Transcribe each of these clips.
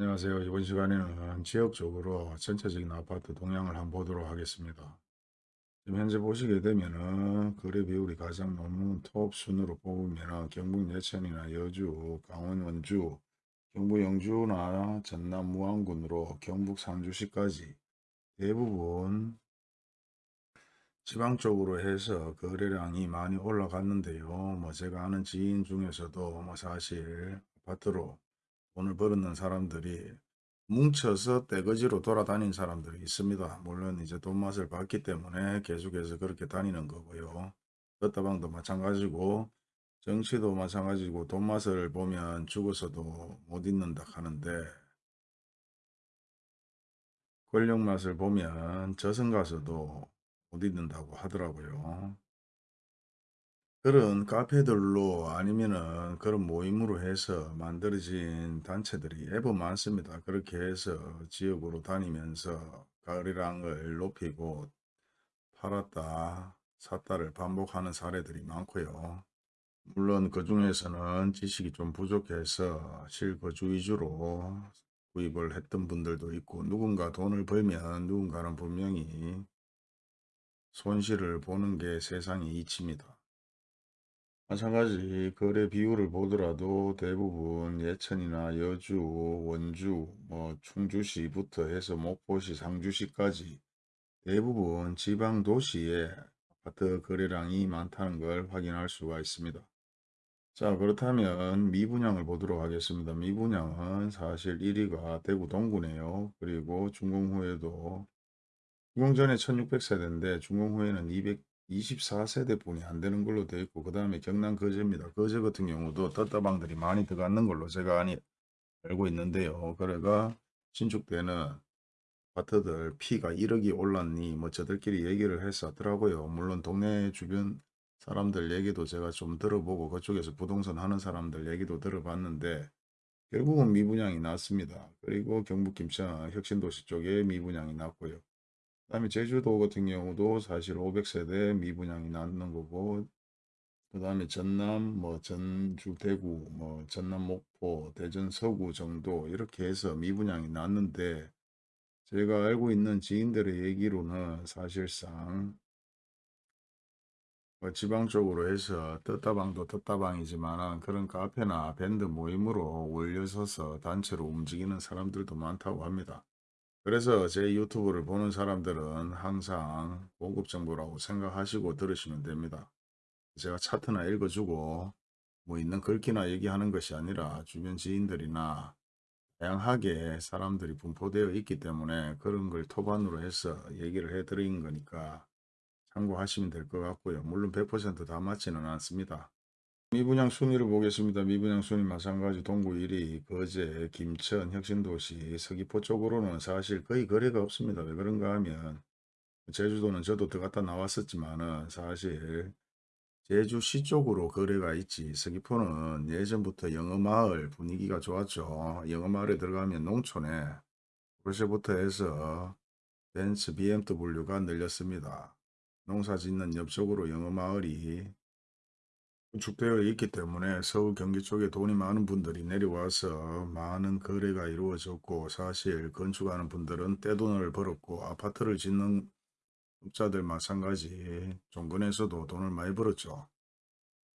안녕하세요. 이번 시간에는 지역적으로 전체적인 아파트 동향을 한번 보도록 하겠습니다. 지금 현재 보시게 되면은 거래 비율이 가장 높은 톱 순으로 뽑으면 경북 예천이나 여주, 강원 원주, 경북 영주나 전남 무안군으로 경북 상주시까지 대부분 지방 쪽으로 해서 거래량이 많이 올라갔는데요. 뭐 제가 아는 지인 중에서도 뭐 사실 아파트로 돈을 벌었는 사람들이 뭉쳐서 떼거지로 돌아다닌 사람들이 있습니다. 물론 이제 돈 맛을 봤기 때문에 계속해서 그렇게 다니는 거고요. 떴다방도 마찬가지고 정치도 마찬가지고 돈 맛을 보면 죽어서도 못 잊는다 하는데 권력 맛을 보면 저승 가서도 못 잊는다고 하더라고요. 그런 카페들로 아니면은 그런 모임으로 해서 만들어진 단체들이 애법 많습니다. 그렇게 해서 지역으로 다니면서 거래량을 높이고 팔았다 샀다를 반복하는 사례들이 많고요. 물론 그 중에서는 지식이 좀 부족해서 실거주 위주로 구입을 했던 분들도 있고 누군가 돈을 벌면 누군가는 분명히 손실을 보는 게 세상의 이치입니다. 마찬가지 거래 비율을 보더라도 대부분 예천이나 여주, 원주, 뭐 충주시부터 해서 목포시, 상주시까지 대부분 지방 도시에 아파트 거래량이 많다는 걸 확인할 수가 있습니다. 자 그렇다면 미분양을 보도록 하겠습니다. 미분양은 사실 1위가 대구 동구네요. 그리고 준공 후에도 준공 전에 1600세대인데 준공 후에는 224세대 뿐이 안 되는 걸로 되어 있고 그 다음에 경남 거제입니다. 거제 같은 경우도 떴다방들이 많이 들어가는 걸로 제가 아니, 알고 있는데요. 그래가 신축되는 아파트들 피가 1억이 올랐니 뭐 저들끼리 얘기를 해서 하더라고요. 물론 동네 주변 사람들 얘기도 제가 좀 들어보고 그쪽에서 부동산 하는 사람들 얘기도 들어봤는데 결국은 미분양이 났습니다. 그리고 경북 김천 혁신도시 쪽에 미분양이 났고요. 그 다음에 제주도 같은 경우도 사실 500세대 미분양이 났는 거고 그 다음에 전남 뭐 전주 대구 뭐 전남 목포 대전 서구 정도 이렇게 해서 미분양이 났는데 제가 알고 있는 지인들의 얘기로는 사실상 뭐 지방 쪽으로 해서 떴다방도 떴다방이지만 그런 카페나 밴드 모임으로 올려서서 단체로 움직이는 사람들도 많다고 합니다. 그래서 제 유튜브를 보는 사람들은 항상 공급 정보라고 생각하시고 들으시면 됩니다. 제가 차트나 읽어주고 뭐 있는 글귀나 얘기하는 것이 아니라 주변 지인들이나 다양하게 사람들이 분포되어 있기 때문에 그런 걸 토반으로 해서 얘기를 해드린 거니까 참고하시면 될 것 같고요. 물론 100%다 맞지는 않습니다. 미분양 순위를 보겠습니다. 미분양 순위 마찬가지 동구 1위, 거제, 김천, 혁신도시, 서귀포 쪽으로는 사실 거의 거래가 없습니다. 왜 그런가 하면 제주도는 저도 들어갔다 나왔었지만 은 사실 제주시 쪽으로 거래가 있지 서귀포는 예전부터 영어마을 분위기가 좋았죠. 영어마을에 들어가면 농촌에 포르쉐부터 해서 벤츠 BMW가 늘렸습니다. 농사 짓는 옆쪽으로 영어마을이 구축되어 있기 때문에 서울 경기 쪽에 돈이 많은 분들이 내려와서 많은 거래가 이루어졌고 사실 건축하는 분들은 떼돈을 벌었고 아파트를 짓는 업자들 마찬가지 종근에서도 돈을 많이 벌었죠.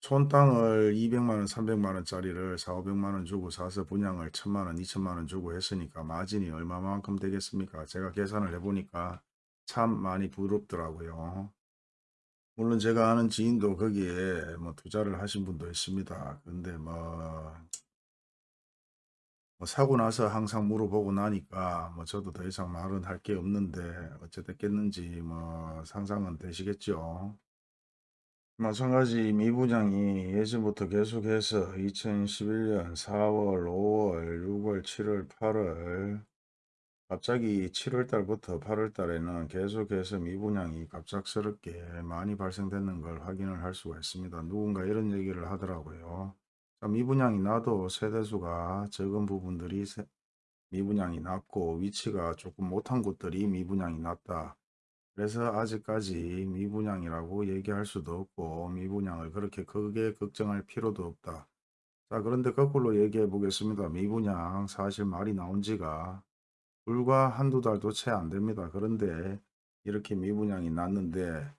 촌 땅을 200만원 300만원짜리를 4, 500만원 주고 사서 분양을 1000만원 2천만원 주고 했으니까 마진이 얼마만큼 되겠습니까? 제가 계산을 해보니까 참 많이 부럽더라고요. 물론 제가 아는 지인도 거기에 뭐 투자를 하신 분도 있습니다. 근데 뭐, 뭐 사고 나서 항상 물어보고 나니까 뭐 저도 더 이상 말은 할 게 없는데 어찌 됐겠는지 뭐 상상은 되시겠죠. 마찬가지 미 부장이 예전부터 계속해서 2011년 4월, 5월, 6월, 7월, 8월 갑자기 7월 달부터 8월 달에는 계속해서 미분양이 갑작스럽게 많이 발생되는 걸 확인을 할 수가 있습니다. 누군가 이런 얘기를 하더라고요. 미분양이 나도 세대수가 적은 부분들이 미분양이 낮고 위치가 조금 못한 곳들이 미분양이 낮다. 그래서 아직까지 미분양이라고 얘기할 수도 없고 미분양을 그렇게 크게 걱정할 필요도 없다. 자 그런데 거꾸로 얘기해 보겠습니다. 미분양 사실 말이 나온 지가 불과 한두 달도 채 안 됩니다. 그런데 이렇게 미분양이 났는데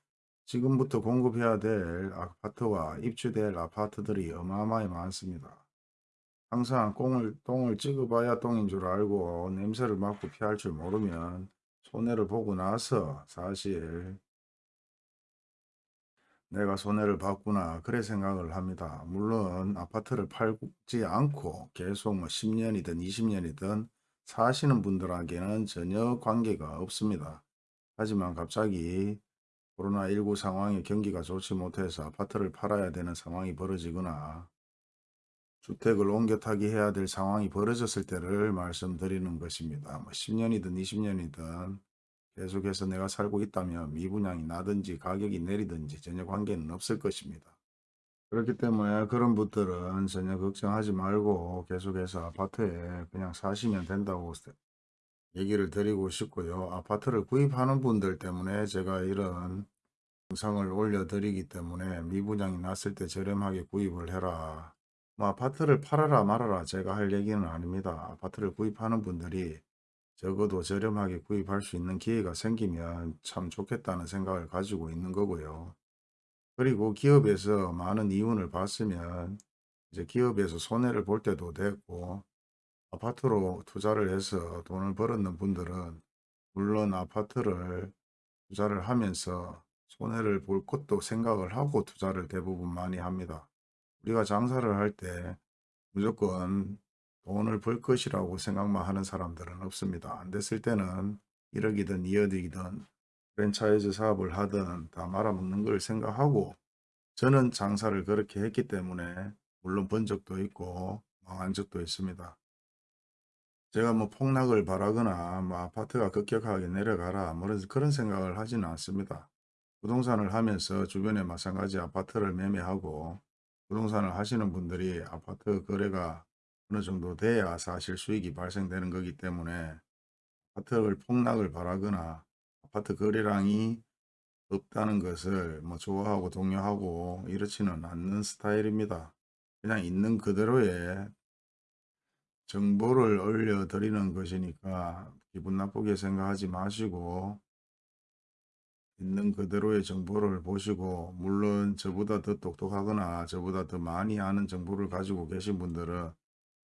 지금부터 공급해야 될 아파트와 입주될 아파트들이 어마어마히 많습니다. 항상 꽁을, 똥을 찍어봐야 똥인 줄 알고 냄새를 맡고 피할 줄 모르면 손해를 보고 나서 사실 내가 손해를 봤구나 그래 생각을 합니다. 물론 아파트를 팔지 않고 계속 뭐 10년이든 20년이든 사시는 분들에게는 전혀 관계가 없습니다. 하지만 갑자기 코로나19 상황에 경기가 좋지 못해서 아파트를 팔아야 되는 상황이 벌어지거나 주택을 옮겨 타기 해야 될 상황이 벌어졌을 때를 말씀드리는 것입니다. 뭐 10년이든 20년이든 계속해서 내가 살고 있다면 미분양이 나든지 가격이 내리든지 전혀 관계는 없을 것입니다. 그렇기 때문에 그런 분들은 전혀 걱정하지 말고 계속해서 아파트에 그냥 사시면 된다고 얘기를 드리고 싶고요. 아파트를 구입하는 분들 때문에 제가 이런 영상을 올려드리기 때문에 미분양이 났을 때 저렴하게 구입을 해라. 뭐 아파트를 팔아라 말아라 제가 할 얘기는 아닙니다. 아파트를 구입하는 분들이 적어도 저렴하게 구입할 수 있는 기회가 생기면 참 좋겠다는 생각을 가지고 있는 거고요. 그리고 기업에서 많은 이윤을 봤으면 이제 기업에서 손해를 볼 때도 됐고 아파트로 투자를 해서 돈을 벌었는 분들은 물론 아파트를 투자를 하면서 손해를 볼 것도 생각을 하고 투자를 대부분 많이 합니다. 우리가 장사를 할 때 무조건 돈을 벌 것이라고 생각만 하는 사람들은 없습니다. 안 됐을 때는 1억이든 2억이든 프랜차이즈 사업을 하든 다 말아먹는 걸 생각하고 저는 장사를 그렇게 했기 때문에 물론 번 적도 있고 망한 적도 있습니다. 제가 뭐 폭락을 바라거나 뭐 아파트가 급격하게 내려가라 뭐 그런 생각을 하지는 않습니다. 부동산을 하면서 주변에 마찬가지 아파트를 매매하고 부동산을 하시는 분들이 아파트 거래가 어느 정도 돼야 사실 수익이 발생되는 거기 때문에 아파트를 폭락을 바라거나 아파트 거래량이 없다는 것을 뭐 좋아하고 동요하고 이렇지는 않는 스타일입니다. 그냥 있는 그대로의 정보를 올려드리는 것이니까 기분 나쁘게 생각하지 마시고 있는 그대로의 정보를 보시고 물론 저보다 더 똑똑하거나 저보다 더 많이 아는 정보를 가지고 계신 분들은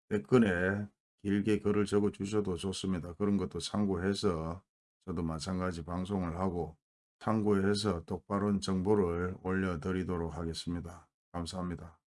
댓글에 길게 글을 적어 주셔도 좋습니다. 그런 것도 참고해서 저도 마찬가지 방송을 하고 참고해서 똑바른 정보를 올려드리도록 하겠습니다. 감사합니다.